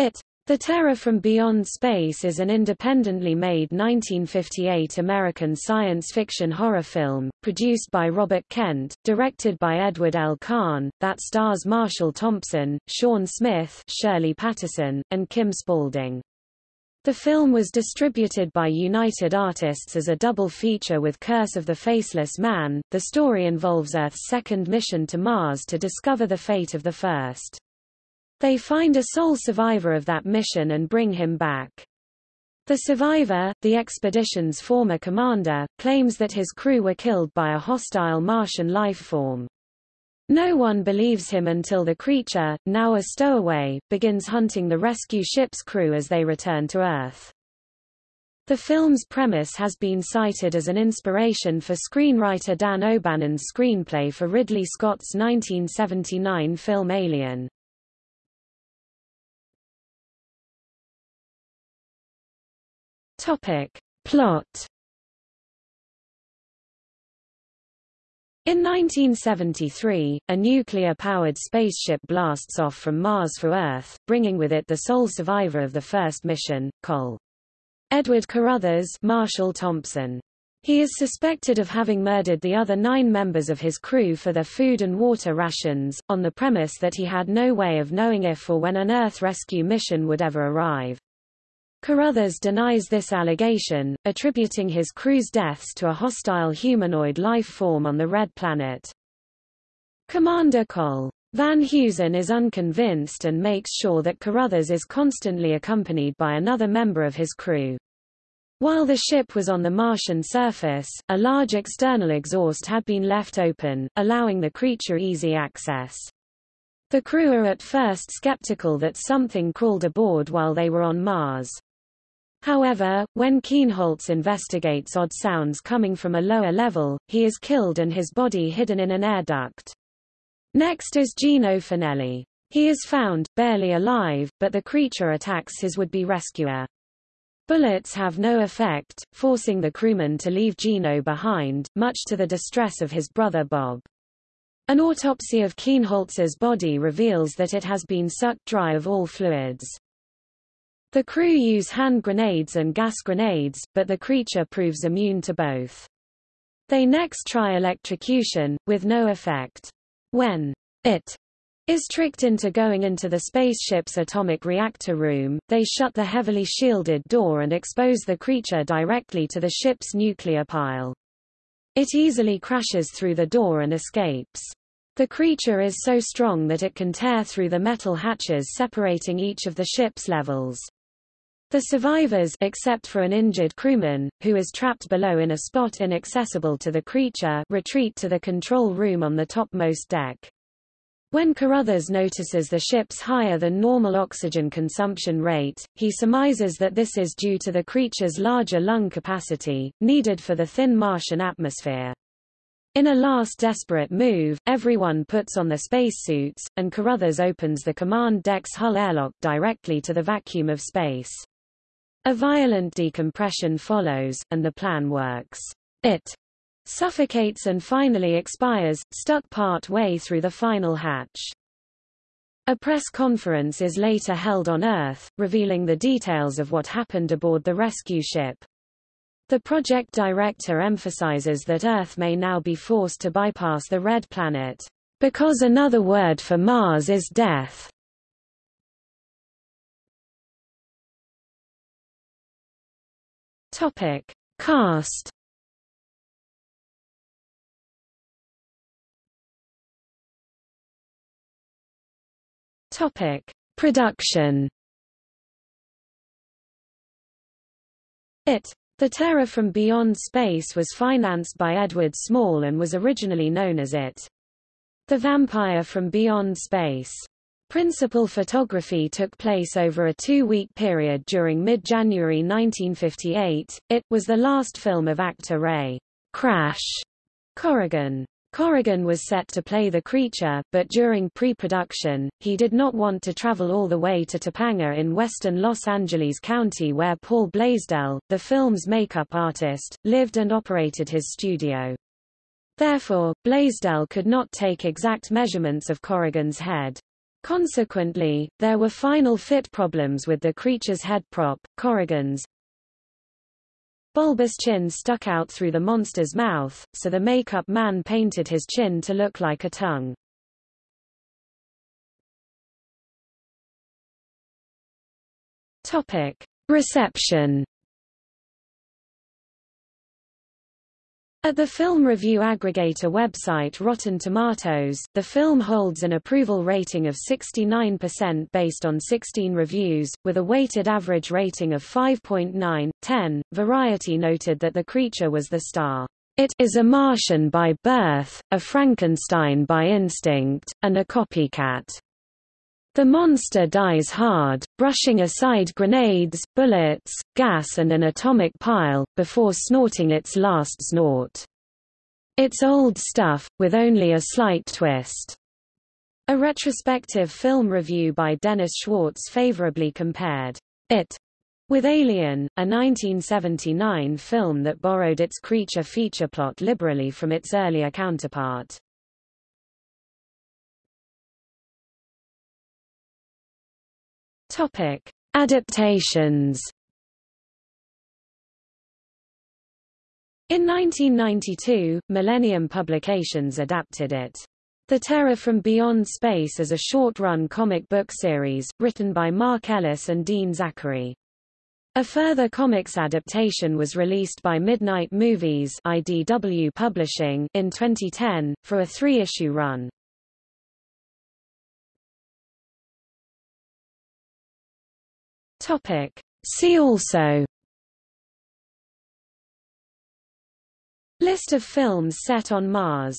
It. The Terror from Beyond Space is an independently made 1958 American science fiction horror film, produced by Robert Kent, directed by Edward L. Kahn, that stars Marshall Thompson, Shawn Smith Shirley Patterson, and Kim Spalding. The film was distributed by United Artists as a double feature with Curse of the Faceless Man. The story involves Earth's second mission to Mars to discover the fate of the first. They find a sole survivor of that mission and bring him back. The survivor, the expedition's former commander, claims that his crew were killed by a hostile Martian life form. No one believes him until the creature, now a stowaway, begins hunting the rescue ship's crew as they return to Earth. The film's premise has been cited as an inspiration for screenwriter Dan O'Bannon's screenplay for Ridley Scott's 1979 film Alien. Topic. Plot In 1973, a nuclear-powered spaceship blasts off from Mars for Earth, bringing with it the sole survivor of the first mission, Col. Edward Carruthers Marshall Thompson. He is suspected of having murdered the other nine members of his crew for their food and water rations, on the premise that he had no way of knowing if or when an Earth rescue mission would ever arrive. Carruthers denies this allegation, attributing his crew's deaths to a hostile humanoid life form on the Red Planet. Commander Col. Van Heusen is unconvinced and makes sure that Carruthers is constantly accompanied by another member of his crew. While the ship was on the Martian surface, a large external exhaust had been left open, allowing the creature easy access. The crew are at first skeptical that something crawled aboard while they were on Mars. However, when Kienholz investigates odd sounds coming from a lower level, he is killed and his body hidden in an air duct. Next is Gino Finelli. He is found, barely alive, but the creature attacks his would-be rescuer. Bullets have no effect, forcing the crewman to leave Gino behind, much to the distress of his brother Bob. An autopsy of Kienholz's body reveals that it has been sucked dry of all fluids. The crew use hand grenades and gas grenades, but the creature proves immune to both. They next try electrocution, with no effect. When it is tricked into going into the spaceship's atomic reactor room, they shut the heavily shielded door and expose the creature directly to the ship's nuclear pile. It easily crashes through the door and escapes. The creature is so strong that it can tear through the metal hatches separating each of the ship's levels. The survivors except for an injured crewman, who is trapped below in a spot inaccessible to the creature retreat to the control room on the topmost deck. When Carruthers notices the ship's higher than normal oxygen consumption rate, he surmises that this is due to the creature's larger lung capacity, needed for the thin Martian atmosphere. In a last desperate move, everyone puts on their spacesuits, and Carruthers opens the command deck's hull airlock directly to the vacuum of space. A violent decompression follows, and the plan works. It suffocates and finally expires, stuck part way through the final hatch. A press conference is later held on Earth, revealing the details of what happened aboard the rescue ship. The project director emphasizes that Earth may now be forced to bypass the Red Planet, because another word for Mars is death. Topic: Cast. Topic: Production. It. The Terror from Beyond Space was financed by Edward Small and was originally known as It. The Vampire from Beyond Space. Principal photography took place over a two-week period during mid-January 1958. It was the last film of actor Ray Crash Corrigan. Corrigan was set to play the creature, but during pre-production, he did not want to travel all the way to Topanga in western Los Angeles County where Paul Blaisdell, the film's makeup artist, lived and operated his studio. Therefore, Blaisdell could not take exact measurements of Corrigan's head. Consequently, there were final fit problems with the creature's head prop, Corrigan's bulbous chin stuck out through the monster's mouth, so the makeup man painted his chin to look like a tongue. Topic. Reception At the film review aggregator website Rotten Tomatoes, the film holds an approval rating of 69% based on 16 reviews, with a weighted average rating of 5.9, 10. Variety noted that the creature was the star. It is a Martian by birth, a Frankenstein by instinct, and a copycat. The monster dies hard, brushing aside grenades, bullets, gas and an atomic pile, before snorting its last snort. It's old stuff, with only a slight twist. A retrospective film review by Dennis Schwartz favorably compared it with Alien, a 1979 film that borrowed its creature feature plot liberally from its earlier counterpart. Topic: Adaptations. In 1992, Millennium Publications adapted it. The Terror from Beyond Space is a short-run comic book series, written by Mark Ellis and Dean Zachary. A further comics adaptation was released by Midnight Movies IDW Publishing in 2010, for a three-issue run. Topic. See also List of films set on Mars